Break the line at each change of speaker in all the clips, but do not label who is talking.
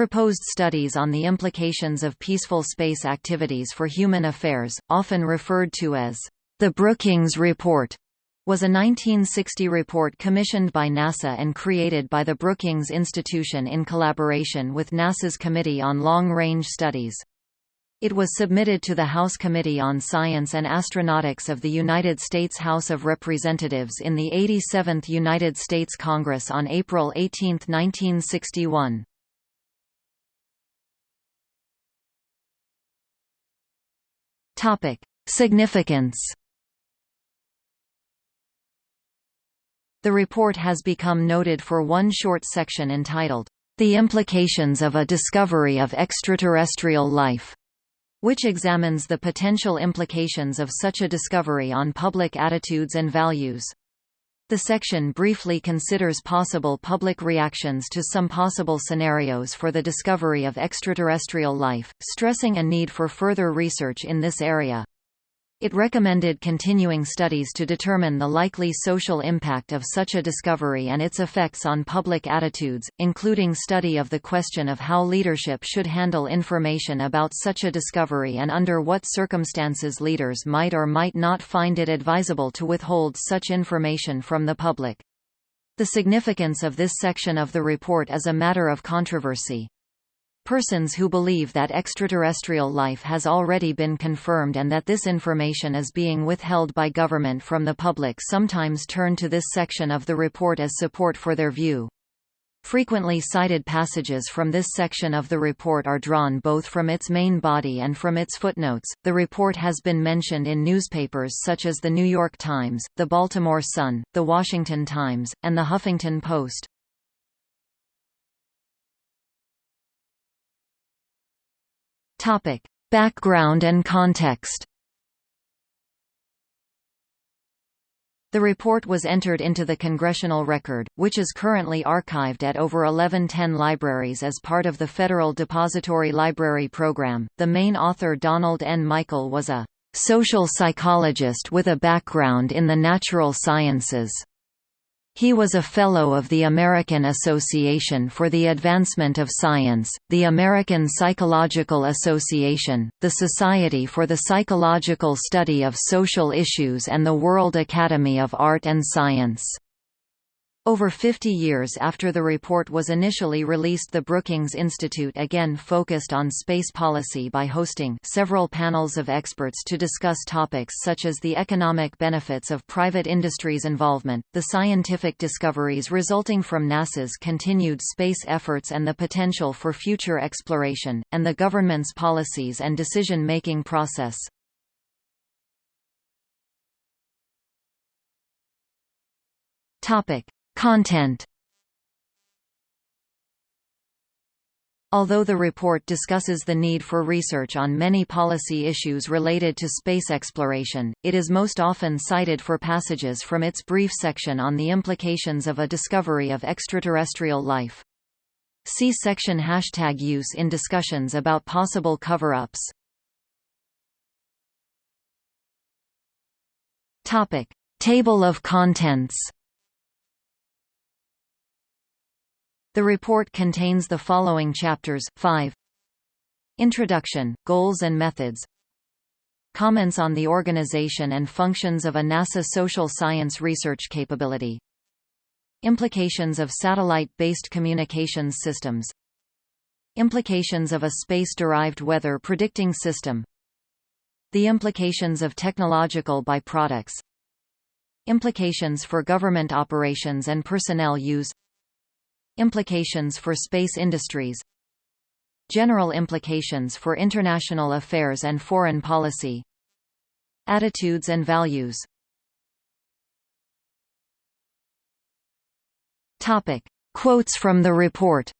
Proposed studies on the implications of peaceful space activities for human affairs, often referred to as the Brookings Report, was a 1960 report commissioned by NASA and created by the Brookings Institution in collaboration with NASA's Committee on Long-Range Studies. It was submitted to the House Committee on Science and Astronautics of the United States House of Representatives in the 87th United States Congress on April 18, 1961. Significance The report has become noted for one short section entitled, The Implications of a Discovery of Extraterrestrial Life which examines the potential implications of such a discovery on public attitudes and values. The section briefly considers possible public reactions to some possible scenarios for the discovery of extraterrestrial life, stressing a need for further research in this area. It recommended continuing studies to determine the likely social impact of such a discovery and its effects on public attitudes, including study of the question of how leadership should handle information about such a discovery and under what circumstances leaders might or might not find it advisable to withhold such information from the public. The significance of this section of the report is a matter of controversy. Persons who believe that extraterrestrial life has already been confirmed and that this information is being withheld by government from the public sometimes turn to this section of the report as support for their view. Frequently cited passages from this section of the report are drawn both from its main body and from its footnotes. The report has been mentioned in newspapers such as The New York Times, The Baltimore Sun, The Washington Times, and The Huffington Post. Topic: Background and context. The report was entered into the Congressional Record, which is currently archived at over 1110 libraries as part of the Federal Depository Library Program. The main author Donald N. Michael was a social psychologist with a background in the natural sciences. He was a Fellow of the American Association for the Advancement of Science, the American Psychological Association, the Society for the Psychological Study of Social Issues and the World Academy of Art and Science. Over 50 years after the report was initially released the Brookings Institute again focused on space policy by hosting several panels of experts to discuss topics such as the economic benefits of private industry's involvement, the scientific discoveries resulting from NASA's continued space efforts and the potential for future exploration, and the government's policies and decision-making process. Topic. Content Although the report discusses the need for research on many policy issues related to space exploration, it is most often cited for passages from its brief section on the implications of a discovery of extraterrestrial life. See section hashtag use in discussions about possible cover-ups. Table of contents The report contains the following chapters, 5 Introduction, Goals and Methods. Comments on the organization and functions of a NASA social science research capability. Implications of satellite-based communications systems. Implications of a space-derived weather predicting system. The implications of technological byproducts. Implications for government operations and personnel use Implications for space industries General implications for international affairs and foreign policy Attitudes and values. Topic. Quotes from the report.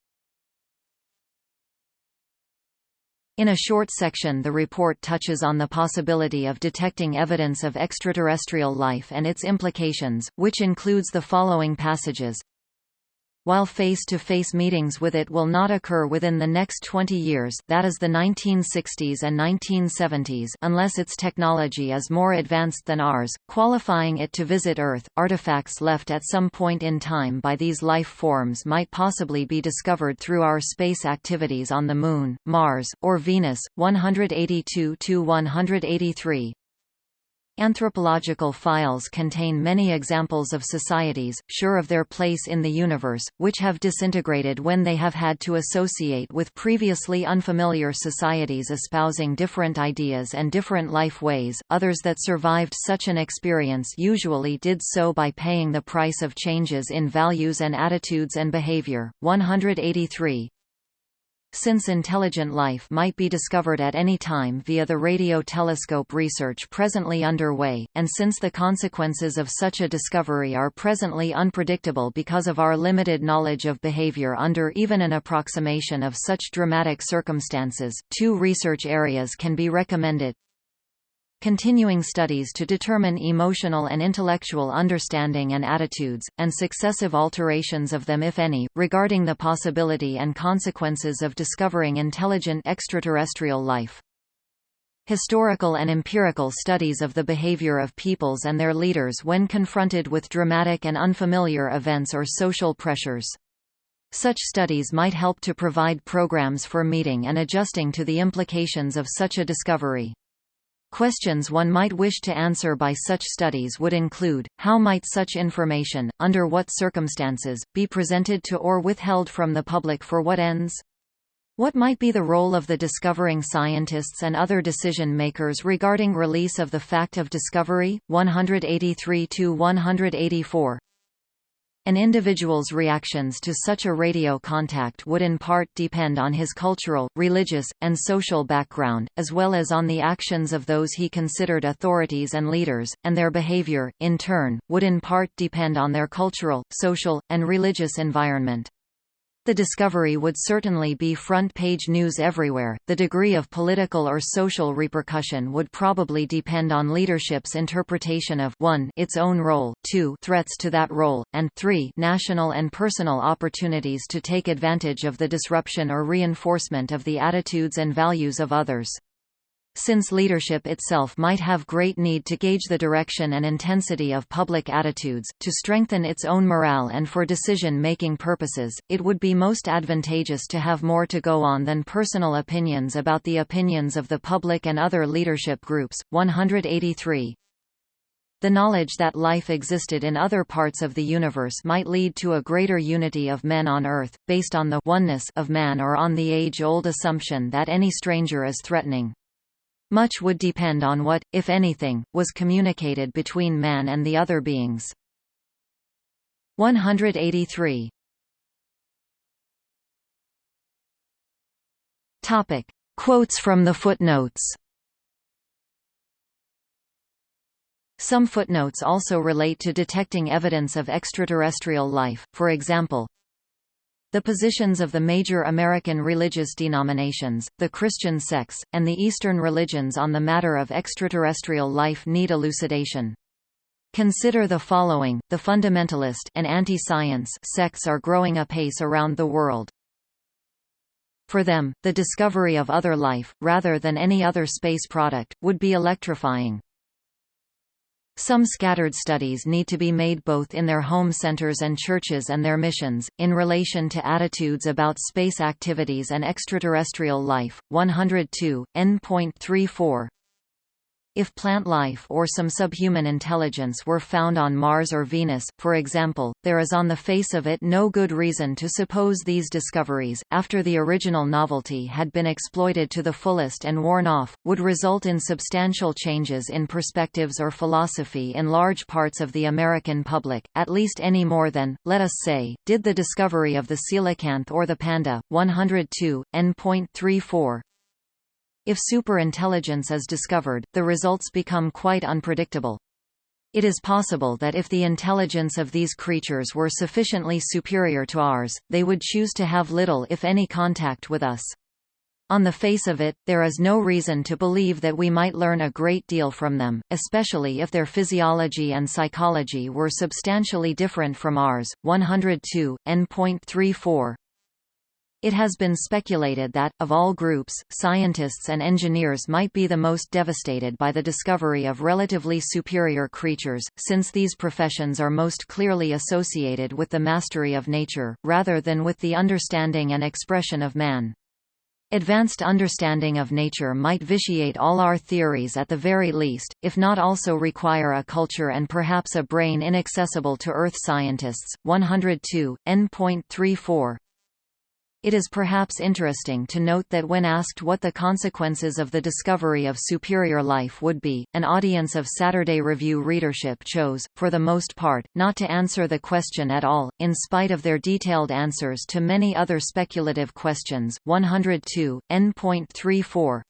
In a short section the report touches on the possibility of detecting evidence of extraterrestrial life and its implications, which includes the following passages while face-to-face -face meetings with it will not occur within the next 20 years that is the 1960s and 1970s unless its technology is more advanced than ours, qualifying it to visit Earth. Artifacts left at some point in time by these life forms might possibly be discovered through our space activities on the Moon, Mars, or Venus. 182–183 Anthropological files contain many examples of societies, sure of their place in the universe, which have disintegrated when they have had to associate with previously unfamiliar societies espousing different ideas and different life ways. Others that survived such an experience usually did so by paying the price of changes in values and attitudes and behavior. 183 since intelligent life might be discovered at any time via the radio telescope research presently underway, and since the consequences of such a discovery are presently unpredictable because of our limited knowledge of behavior under even an approximation of such dramatic circumstances, two research areas can be recommended continuing studies to determine emotional and intellectual understanding and attitudes, and successive alterations of them if any, regarding the possibility and consequences of discovering intelligent extraterrestrial life. Historical and empirical studies of the behavior of peoples and their leaders when confronted with dramatic and unfamiliar events or social pressures. Such studies might help to provide programs for meeting and adjusting to the implications of such a discovery. Questions one might wish to answer by such studies would include, how might such information, under what circumstances, be presented to or withheld from the public for what ends? What might be the role of the discovering scientists and other decision-makers regarding release of the fact of discovery? 183–184 an individual's reactions to such a radio contact would in part depend on his cultural, religious, and social background, as well as on the actions of those he considered authorities and leaders, and their behavior, in turn, would in part depend on their cultural, social, and religious environment. The discovery would certainly be front-page news everywhere. The degree of political or social repercussion would probably depend on leadership's interpretation of 1 its own role, 2 threats to that role, and 3 national and personal opportunities to take advantage of the disruption or reinforcement of the attitudes and values of others. Since leadership itself might have great need to gauge the direction and intensity of public attitudes, to strengthen its own morale and for decision-making purposes, it would be most advantageous to have more to go on than personal opinions about the opinions of the public and other leadership groups. 183 the knowledge that life existed in other parts of the universe might lead to a greater unity of men on Earth, based on the oneness of man or on the age-old assumption that any stranger is threatening. Much would depend on what, if anything, was communicated between man and the other beings. 183 Topic. Quotes from the footnotes Some footnotes also relate to detecting evidence of extraterrestrial life, for example, the positions of the major American religious denominations, the Christian sects, and the Eastern religions on the matter of extraterrestrial life need elucidation. Consider the following, the fundamentalist and anti-science sects are growing apace around the world. For them, the discovery of other life, rather than any other space product, would be electrifying. Some scattered studies need to be made both in their home centers and churches and their missions, in relation to attitudes about space activities and extraterrestrial life. 102, N.34 if plant life or some subhuman intelligence were found on Mars or Venus, for example, there is on the face of it no good reason to suppose these discoveries, after the original novelty had been exploited to the fullest and worn off, would result in substantial changes in perspectives or philosophy in large parts of the American public, at least any more than, let us say, did the discovery of the coelacanth or the panda. 102, N.34 if superintelligence is discovered, the results become quite unpredictable. It is possible that if the intelligence of these creatures were sufficiently superior to ours, they would choose to have little if any contact with us. On the face of it, there is no reason to believe that we might learn a great deal from them, especially if their physiology and psychology were substantially different from ours. 102, N.34 it has been speculated that, of all groups, scientists and engineers might be the most devastated by the discovery of relatively superior creatures, since these professions are most clearly associated with the mastery of nature, rather than with the understanding and expression of man. Advanced understanding of nature might vitiate all our theories at the very least, if not also require a culture and perhaps a brain inaccessible to Earth scientists. 102, N.34 it is perhaps interesting to note that when asked what the consequences of the discovery of superior life would be, an audience of Saturday Review readership chose, for the most part, not to answer the question at all, in spite of their detailed answers to many other speculative questions. 102, N.34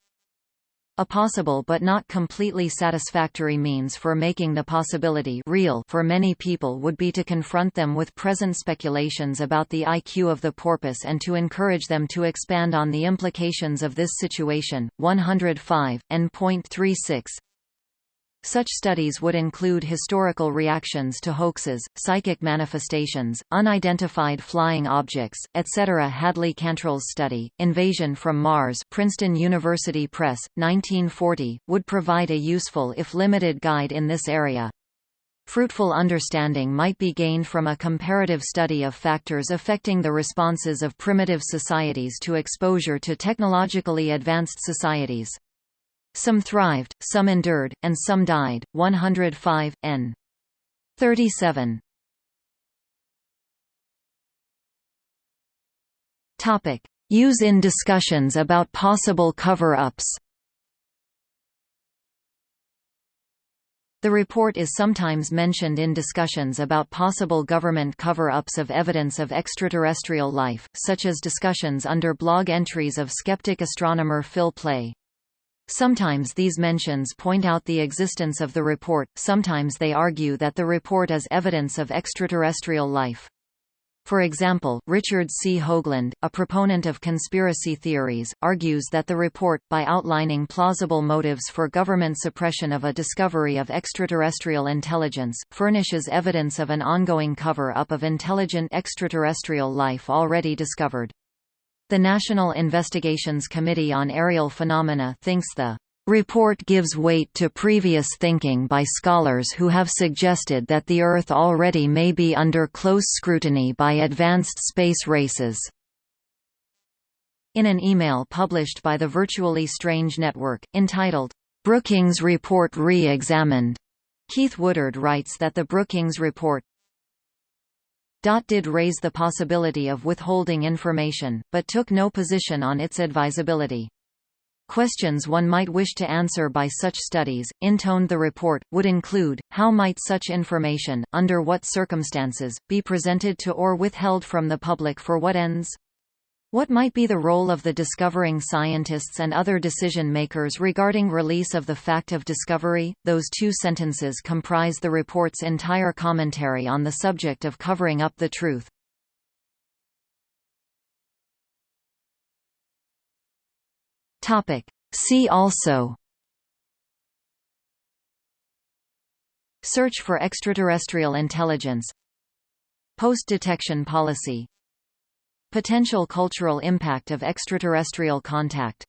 a possible but not completely satisfactory means for making the possibility real for many people would be to confront them with present speculations about the IQ of the porpoise and to encourage them to expand on the implications of this situation. 105, N.36 such studies would include historical reactions to hoaxes, psychic manifestations, unidentified flying objects, etc. Hadley Cantril's study, Invasion from Mars Princeton University Press, 1940, would provide a useful if limited guide in this area. Fruitful understanding might be gained from a comparative study of factors affecting the responses of primitive societies to exposure to technologically advanced societies. Some thrived, some endured, and some died. 105, n. 37. Topic: Use in discussions about possible cover-ups. The report is sometimes mentioned in discussions about possible government cover-ups of evidence of extraterrestrial life, such as discussions under blog entries of skeptic astronomer Phil Plait. Sometimes these mentions point out the existence of the report, sometimes they argue that the report is evidence of extraterrestrial life. For example, Richard C. Hoagland, a proponent of conspiracy theories, argues that the report, by outlining plausible motives for government suppression of a discovery of extraterrestrial intelligence, furnishes evidence of an ongoing cover-up of intelligent extraterrestrial life already discovered. The National Investigations Committee on Aerial Phenomena thinks the report gives weight to previous thinking by scholars who have suggested that the Earth already may be under close scrutiny by advanced space races. In an email published by the Virtually Strange Network, entitled, Brookings Report Re-Examined, Keith Woodard writes that the Brookings Report did raise the possibility of withholding information, but took no position on its advisability. Questions one might wish to answer by such studies, intoned the report, would include, how might such information, under what circumstances, be presented to or withheld from the public for what ends? What might be the role of the discovering scientists and other decision-makers regarding release of the fact of discovery? Those two sentences comprise the report's entire commentary on the subject of covering up the truth. Topic. See also Search for extraterrestrial intelligence Post-detection policy Potential cultural impact of extraterrestrial contact